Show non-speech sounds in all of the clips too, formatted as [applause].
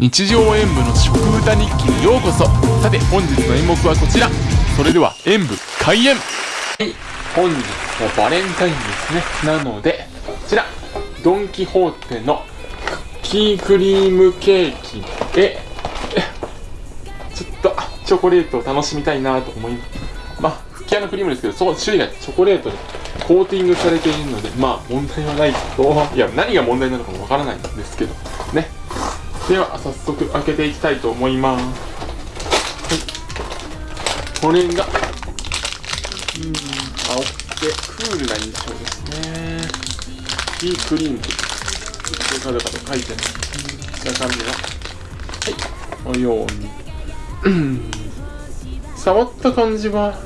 日常演舞の食歌日記にようこそ。さて本日の演目はこちら。それでは演舞開演。はい。本日はバレンタインですね。なのでこちら。ドン・キホーテのクッキークリームケーキでちょっとチョコレートを楽しみたいなと思います。まあ吹き矢のクリームですけどそう種類がチョコレートでコーティングされているのでまあ問題はないと。いや何が問題なのかもわからないんですけどね。では早速開けていきたいと思います、はい、これがうん青くてクールな印象ですね。いいクリームカタカタ書いてます中身ははい。このように。触った感じは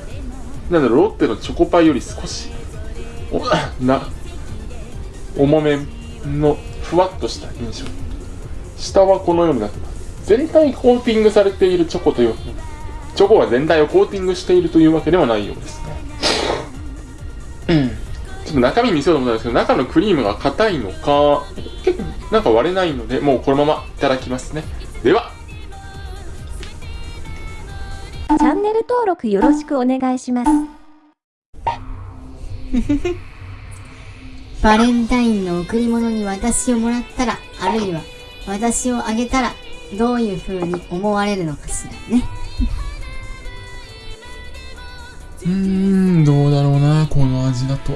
なんだろうロッテのチョコパイより少しお [coughs] な重めのふわっとした印象。下はこのようになってます。全体コーティングされているチョコというチョコは全体をコーティングしているというわけではないようですね。うん。ちょっと中身見せようと思ったんですけど中のクリームが硬いのか結構なんか割れないのでもうこのままいただきますね。では。チャンネル登録よろしくお願いします。[laughs] バレンタインの贈り物に私をもらったら、あるいは私をあげたら、どういう風に思われるのかしらね。うーん、どうだろうな、この味だと。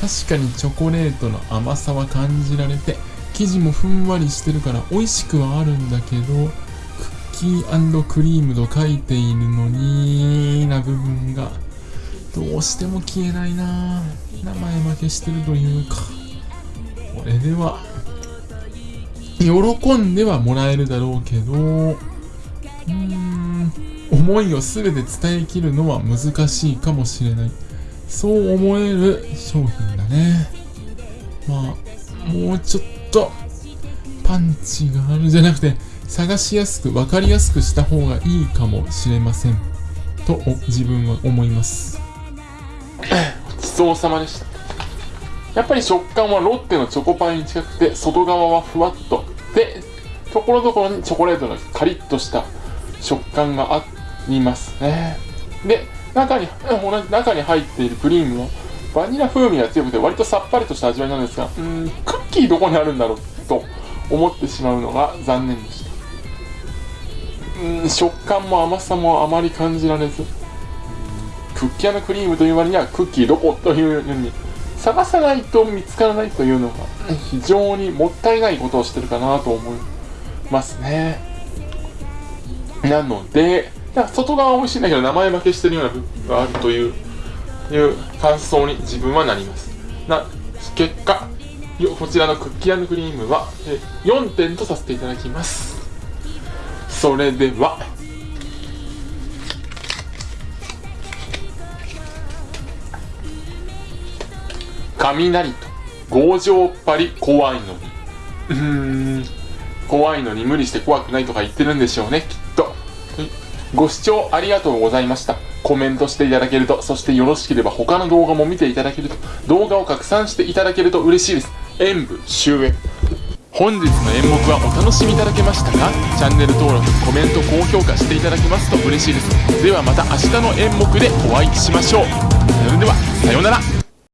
確かにチョコレートの甘さは感じられて、生地もふんわりしてるから美味しくはあるんだけど、クッキークリームと書いているのにな部分がどうしても消えないな名前負けしてるというかこれでは喜んではもらえるだろうけどうーん思いを全て伝えきるのは難しいかもしれない。そう思える商品だね。まあもうちょっとパンチがあるじゃなくて探しやすく分かりやすくした方がいいかもしれません。と自分は思います。ごちそうさまでした。やっぱり食感はロッテのチョコパイに近くて外側はふわっとところどころにチョコレートのカリッとした食感がありますね。で中に同じ中に入っているクリームはバニラ風味が強くて割とさっぱりとした味わいなんですがうんクッキーどこにあるんだろうと思ってしまうのが残念でした。うん食感も甘さもあまり感じられず。クッキーのクリームという割にはクッキーどこというように探さないと見つからないというのが非常にもったいないことをしてるかなと思いますね。なので外側は美味しいんだけど名前負けしてるような部分があるといういう感想に自分はなります。な結果こちらのクッキークリームは4点とさせていただきます。それでは。雷と強情っぱり怖いのに。うん。怖いのに無理して怖くないとか言ってるんでしょうねきっと。ご視聴ありがとうございました。コメントしていただけるとそしてよろしければ他の動画も見ていただけると動画を拡散していただけると嬉しいです。演舞終演。本日の演目はお楽しみいただけましたか？チャンネル登録コメント高評価していただけますと嬉しいです。ではまた明日の演目でお会いしましょう。それではさようなら